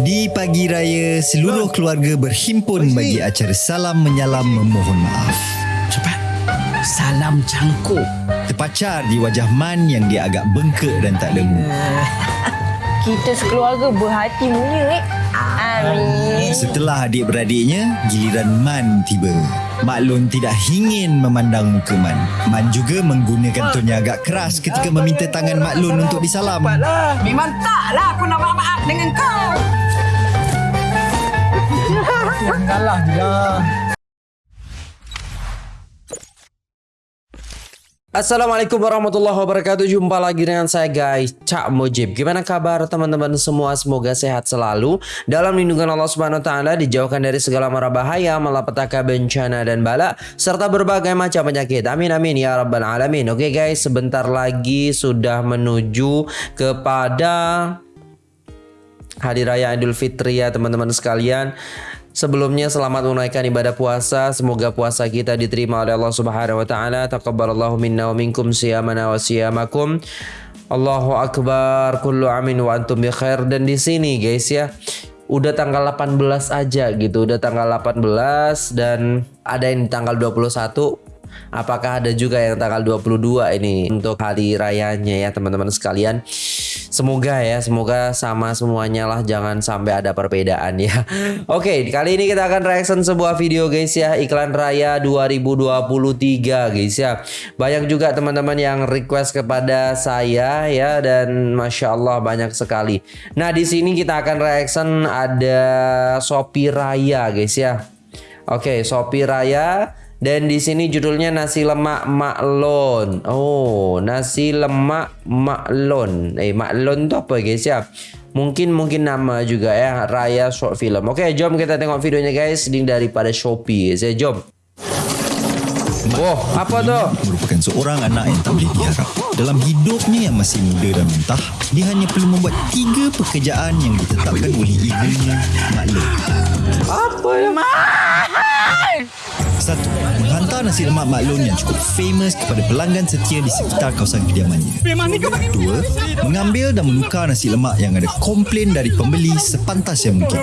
Di pagi raya, seluruh keluarga berhimpun bagi acara salam menyalam memohon maaf. Cepat. Salam cangkuk. Terpacar di wajah Man yang dia agak bengkak dan tak lemu. Kita sekeluarga berhati mulia eh. Amin. Setelah adik-beradiknya, giliran Man tiba. Maklun tidak ingin memandang muka Man. Man juga menggunakan tone yang agak keras ketika meminta tangan Maklun untuk disalam. Memang taklah aku nak maaf dengan kau. Janganlah dia. Assalamualaikum warahmatullahi wabarakatuh. Jumpa lagi dengan saya guys Cak Mujib. Gimana kabar teman-teman semua? Semoga sehat selalu. Dalam lindungan Allah Subhanahu Taala Dijauhkan dari segala mara bahaya Malapetaka bencana dan bala Serta berbagai macam penyakit. Amin amin ya rabbal alamin. Oke guys sebentar lagi Sudah menuju kepada Hari Raya Idul Fitri ya teman-teman sekalian Sebelumnya selamat menunaikan ibadah puasa. Semoga puasa kita diterima oleh Allah Subhanahu wa taala. Taqabbalallahu minna wa minkum siyamana wa siyamakum. Allahu akbar. Kullu amin wa antum bi. Dan di sini guys ya, udah tanggal 18 aja gitu. Udah tanggal 18 dan ada yang tanggal 21 Apakah ada juga yang tanggal 22 ini untuk hari rayanya ya teman-teman sekalian. Semoga ya, semoga sama semuanya lah jangan sampai ada perbedaan ya. Oke, kali ini kita akan reaction sebuah video guys ya, iklan raya 2023 guys ya. Banyak juga teman-teman yang request kepada saya ya dan masya Allah banyak sekali. Nah di sini kita akan reaction ada Shopee Raya guys ya. Oke, Shopee Raya dan di sini judulnya nasi lemak maklon. Oh, nasi lemak maklon. Eh, maklon tu apa guys ya? Mungkin mungkin nama juga ya Raya Short Film. Oke, jom kita tengok videonya guys. Link daripada Shopee. Saya jom. Oh, apa tu? Merupakan seorang anak yang tak boleh diharap. Dalam hidupnya yang masih muda dan mentah, dia hanya perlu membuat tiga pekerjaan yang ditetapkan oleh ibunya, Maklum. Apa ya? Satu, menghantar nasi lemak maklum yang cukup famous kepada pelanggan setia di sekitar kawasan kediamannya. Dua, mengambil dan menukar nasi lemak yang ada komplain dari pembeli sepantas yang mungkin.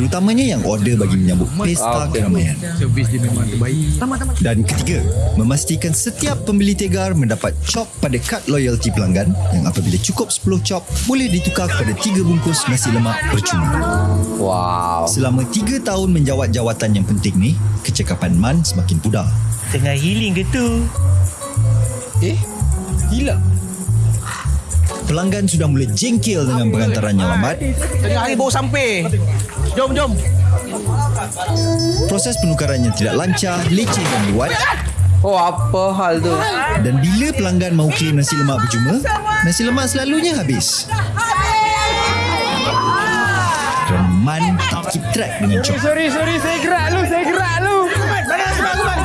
Terutamanya yang order bagi menyambut pesta Okey. keramaian. Servis dia memang terbaik. Dan ketiga, memastikan setiap pembeli tegar mendapat cop pada kad loyalty pelanggan yang apabila cukup 10 cop, boleh ditukar kepada 3 bungkus nasi lemak percuma. Wow. Selama 3 tahun menjawat jawatan yang penting ni, kecekapan Man semakin pudar. Tengah healing ke tu? Eh? Hilang. Pelanggan sudah mula jengkel dengan pengantaran yang lambat. Tengah hari baru sampai. Jom, jom. Proses penukaran yang tidak lancar, leceh dan luat Oh, apa hal tu? dan bila pelanggan mahu claim nasi lemak percuma, nasi lemak selalunya habis. Dan Man tak keep track dengan cop. Sorry, sorry. Saya gerak lu. Saya gerak lu. Mana sebab aku bang?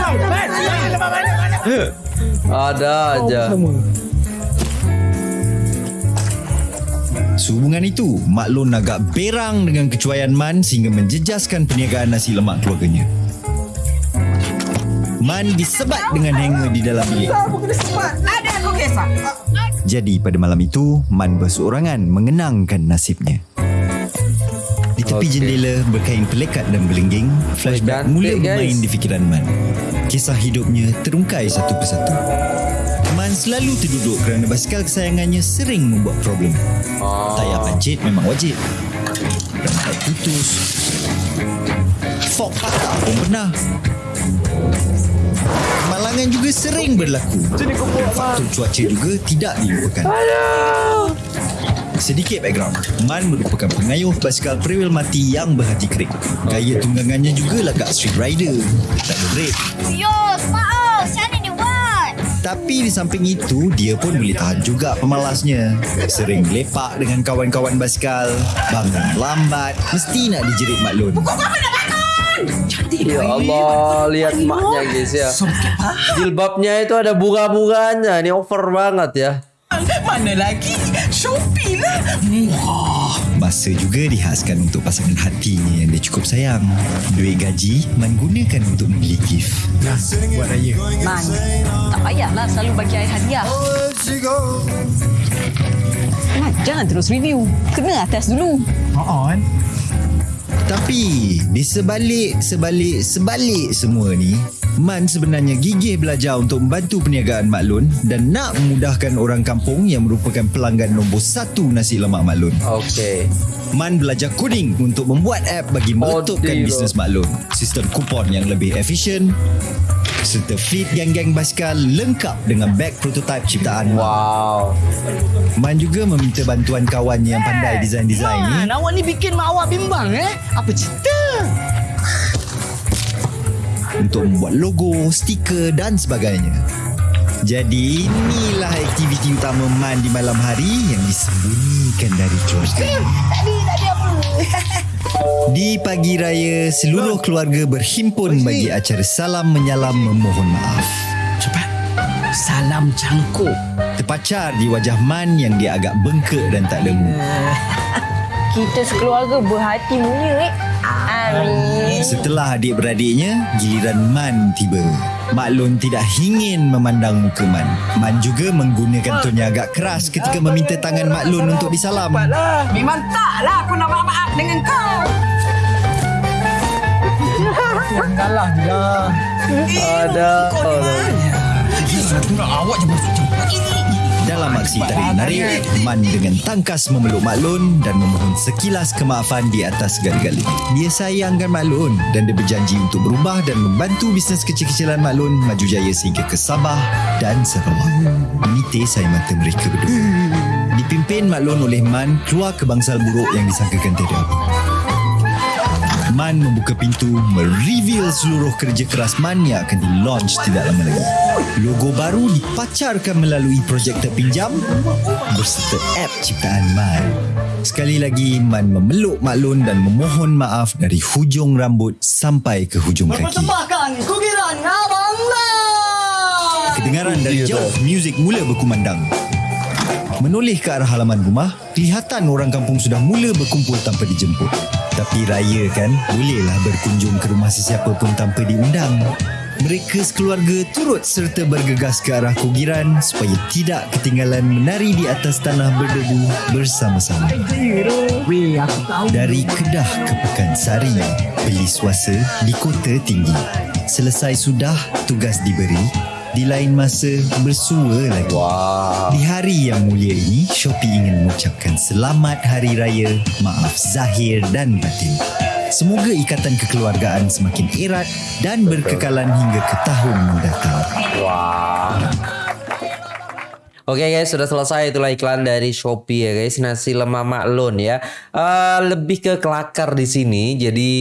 Ada aja. Sehubungan itu, Mak Lon agak berang dengan kecuaian Man sehingga menjejaskan perniagaan nasi lemak keluarganya. Man disebat dengan hanger di dalam bilik. Ada aku kisah. Jadi pada malam itu, Man berseorangan mengenangkan nasibnya. Di tepi Okey. jendela berkain pelekat dan belengging, flashback Cantik, mula guys. bermain di fikiran Man. Kisah hidupnya terungkai satu persatu. Man selalu terduduk kerana basikal kesayangannya sering membuat problem. Oh. Tayar pancit memang wajib. Rantai putus. Fok patah pun pernah. Kemalangan juga sering berlaku. Faktor cuaca juga tidak dilupakan. Sedikit background. Man merupakan pengayuh basikal periwil mati yang berhati kerik. Gaya tunggangannya juga lagak street rider. Tak ada break. Yos, maaf. Tapi di samping itu, dia pun boleh tahan juga pemalasnya. Sering lepak dengan kawan-kawan basikal. Bangun lambat. Mesti nak dijerit maklun. Ya Allah, lihat maknya guys ya. Jilbabnya itu ada bunga-bunganya. Ini over banget ya. Mana lagi? Shopee lah. Murah. Masa juga dihaskan untuk pasangan hatinya yang dia cukup sayang. Duit gaji, Man gunakan untuk membeli gift. Nah, buat raya. Man, tak payahlah selalu bagi air hadiah. Man, jangan terus review. Kena atas dulu. On. Tapi di sebalik sebalik sebalik semua ni Man sebenarnya gigih belajar untuk membantu perniagaan Mak Lun dan nak memudahkan orang kampung yang merupakan pelanggan nombor satu nasi lemak Mak Lun. Okey. Man belajar coding untuk membuat app bagi meletupkan Odilo. bisnes Mak Lun. Sistem kupon yang lebih efisien serta fleet geng-geng basikal lengkap dengan beg prototype ciptaan. Wow. Man juga meminta bantuan kawan yang pandai design-design ni Man, awak ni bikin mak awak bimbang eh? Apa cerita? untuk membuat logo, stiker dan sebagainya. Jadi inilah aktiviti utama Man di malam hari yang disembunyikan dari keluarga. Tadi, tadi apa? Di pagi raya, seluruh keluarga berhimpun bagi acara salam menyalam memohon maaf. Cepat. Salam cangkuk. Terpacar di wajah Man yang dia agak bengkak dan tak lemu. Kita sekeluarga berhati mulia, eh. Amin. Setelah adik-beradiknya, giliran Man tiba. Mak Lun tidak ingin memandang muka Man. Man juga menggunakan tone yang agak keras ketika meminta tangan Mak Lun untuk disalam. Memang taklah aku nak maaf-maaf dengan kau. Janganlah lah. Ada. Awak je masuk campur. Dalam aksi tarik-menarik, Man dengan tangkas memeluk Mak Lun dan memohon sekilas kemaafan di atas segala-galanya. Dia sayangkan Mak Lun dan dia berjanji untuk berubah dan membantu bisnes kecil-kecilan Mak Lun maju jaya sehingga ke Sabah dan Sarawak. Meniti saya mata mereka berdua. Dipimpin Mak Lun oleh Man keluar ke bangsal buruk yang disangkakan tiada apa. Man membuka pintu mereveal seluruh kerja keras Man yang akan di-launch tidak lama lagi. Logo baru dipacarkan melalui projektor pinjam berserta app ciptaan Man. Sekali lagi Man memeluk Mak Lun dan memohon maaf dari hujung rambut sampai ke hujung kaki. abang lah. Kedengaran dari jauh muzik mula berkumandang. Menoleh ke arah halaman rumah, kelihatan orang kampung sudah mula berkumpul tanpa dijemput. Tapi raya kan, bolehlah berkunjung ke rumah sesiapa pun tanpa diundang. Mereka sekeluarga turut serta bergegas ke arah kugiran supaya tidak ketinggalan menari di atas tanah berdebu bersama-sama. Weh, aku tahu. Dari Kedah ke Pekansari, beli swasta di kota tinggi. Selesai sudah tugas diberi, di lain masa bersua lagi. Wow. Di hari yang mulia ini, Shopee ingin mengucapkan selamat Hari Raya, maaf zahir dan batin. Semoga ikatan kekeluargaan semakin erat dan berkekalan hingga ke tahun mendatang. Wah. Oke guys, sudah selesai itulah iklan dari Shopee ya guys, nasi lemak maklun ya. Eh, lebih ke kelakar di sini, jadi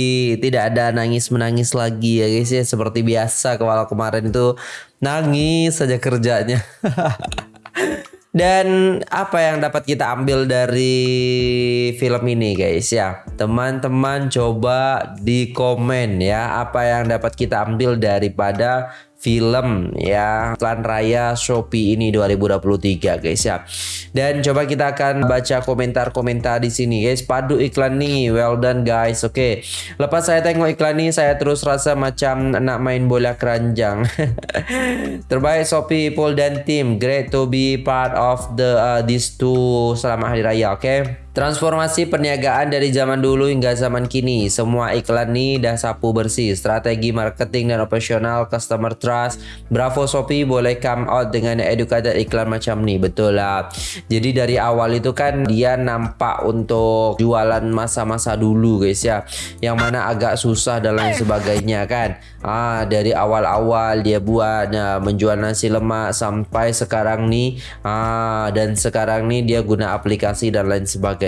tidak ada nangis menangis lagi ya guys ya, seperti biasa kalau kemarin itu nangis saja kerjanya. Dan apa yang dapat kita ambil dari film ini guys ya? Teman-teman coba di komen ya. Apa yang dapat kita ambil daripada film ya Iklan Raya Shopee ini 2023 guys ya. Dan coba kita akan baca komentar-komentar di sini guys. Padu iklan nih, well done guys. Oke. Lepas saya tengok iklan ini saya terus rasa macam nak main bola keranjang. Terbaik Shopee Paul dan tim. Great to be part of the uh, these two selamat hari raya, oke? Transformasi perniagaan dari zaman dulu hingga zaman kini. Semua iklan nih dah sapu bersih. Strategi marketing dan operasional customer trust. Bravo Shopee boleh come out dengan educated iklan macam nih. Betul lah. Jadi dari awal itu kan dia nampak untuk jualan masa-masa dulu guys ya. Yang mana agak susah dan lain sebagainya kan. Ah dari awal-awal dia buat ya, menjual nasi lemak sampai sekarang nih. Ah dan sekarang nih dia guna aplikasi dan lain sebagainya.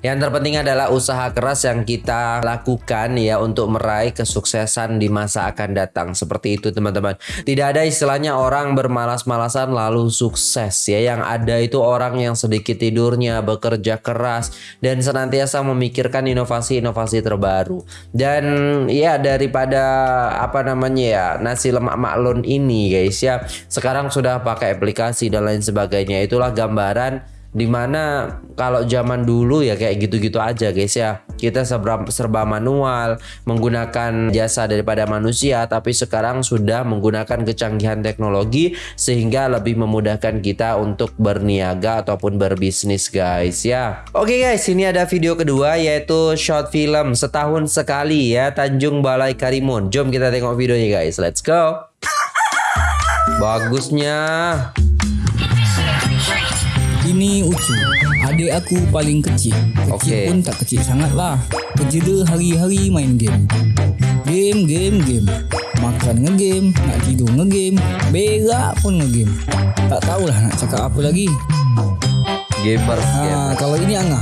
Yang terpenting adalah usaha keras yang kita lakukan ya untuk meraih kesuksesan di masa akan datang. Seperti itu teman-teman. Tidak ada istilahnya orang bermalas-malasan lalu sukses ya. Yang ada itu orang yang sedikit tidurnya bekerja keras dan senantiasa memikirkan inovasi-inovasi terbaru. Dan ya daripada apa namanya ya nasi lemak maklun ini guys ya. Sekarang sudah pakai aplikasi dan lain sebagainya. Itulah gambaran Di mana kalau zaman dulu ya kayak gitu-gitu aja guys ya. Kita serba, serba manual, menggunakan jasa daripada manusia, tapi sekarang sudah menggunakan kecanggihan teknologi sehingga lebih memudahkan kita untuk berniaga ataupun berbisnis guys ya. Oke guys, ini ada video kedua yaitu short film setahun sekali ya Tanjung Balai Karimun. Jom kita tengok videonya guys. Let's go. Bagusnya. Ini Ucu Adik aku paling kecil. Kecil Okey. pun tak kecil sangat lah Kerja dia hari-hari main game. Game, game, game. Makan ngegame Nak tidur ngegame Berak pun ngegame Tak tahulah nak cakap apa lagi. Gamers ha, Kalau ini Angah.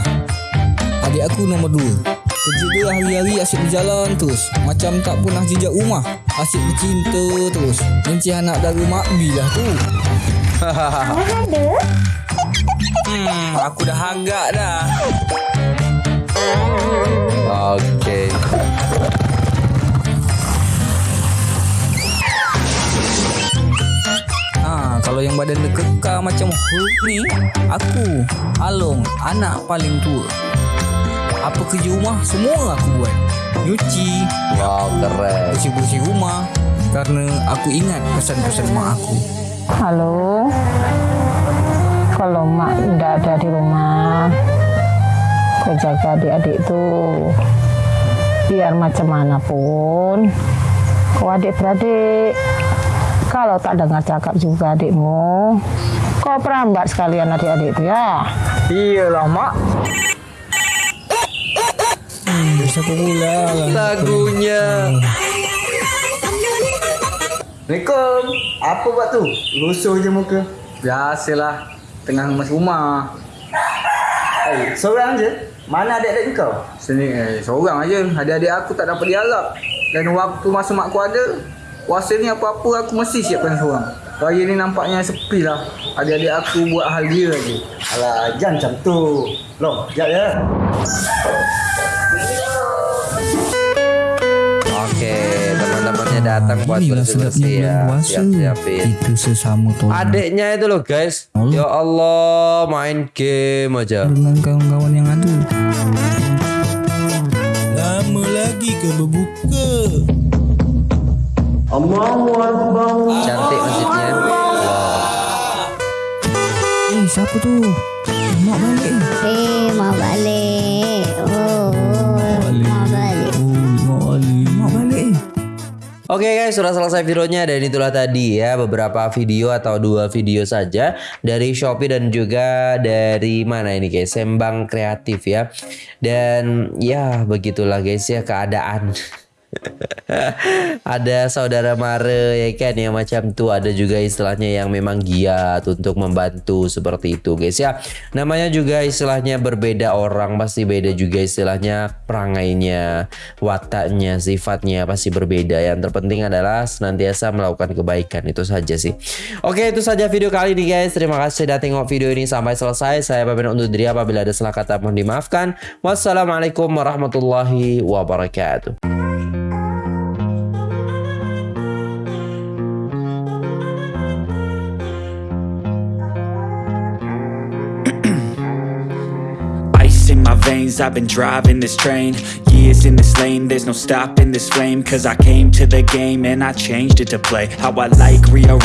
Adik aku nombor dua. Kerja dia hari-hari asyik berjalan terus. Macam tak pernah jejak rumah. Asyik bercinta terus. Mencih anak dara Mak B lah tu Hmm, aku dah agak dah Oke. Ha, kalau yang badan dia kekar macam Hulk ni, aku, Along, anak paling tua. Apa kerja rumah semua aku buat. Nyuci, Wow, keren. bersih-bersih rumah kerana aku ingat pesan-pesan mak aku. Halo. Kalau mak tidak ada di rumah, kau jaga adik-adik tu. Biar macam mana pun, kau adik-beradik. Kalau tak dengar cakap juga adikmu, kau perambat sekalian adik-adik tu ya. Iyalah mak. Hmm, siapa pula lah. Lagunya. Assalamualaikum. Apa buat tu? Lusuh je muka. Biasalah, tengah masuk rumah. Eh, seorang je? Mana adik-adik kau? Sini eh, seorang aja. Adik-adik aku tak dapat diharap. Dan waktu masa mak aku ada, puasa ni apa-apa aku mesti siapkan seorang. Raya ni nampaknya sepi lah. Adik-adik aku buat hal dia lagi. Alah, jangan macam tu. Long, sekejap ya. Datang buat Inilah sedapnya bersih-bersih ya. Siap-siapin. Kita sesama tolong. Adiknya itu loh guys. Allah. Ya Allah, main game aja. dengan kawan-kawan yang ada. Lama lagi ke berbuka? Cantik masjidnya. Eh, siapa tu? Mak balik. Eh, mau balik. Oke guys, sudah selesai videonya dan itulah tadi ya beberapa video atau dua video saja dari Shopee dan juga dari mana ini guys, Sembang Kreatif ya. Dan ya begitulah guys ya keadaan. ada saudara mare ya kan yang macam tuh ada juga istilahnya yang memang giat untuk membantu seperti itu guys ya. Namanya juga istilahnya berbeda orang pasti beda juga istilahnya perangainya wataknya sifatnya pasti berbeda. Yang terpenting adalah senantiasa melakukan kebaikan itu saja sih. Oke itu saja video kali ini guys. Terima kasih sudah tengok video ini sampai selesai. Saya pamit undur diri apabila ada salah kata mohon dimaafkan. Wassalamualaikum warahmatullahi wabarakatuh I've been driving this train. Years in this lane, there's no stopping this flame Cause I came to the game and I changed it to play. How I like, rearrange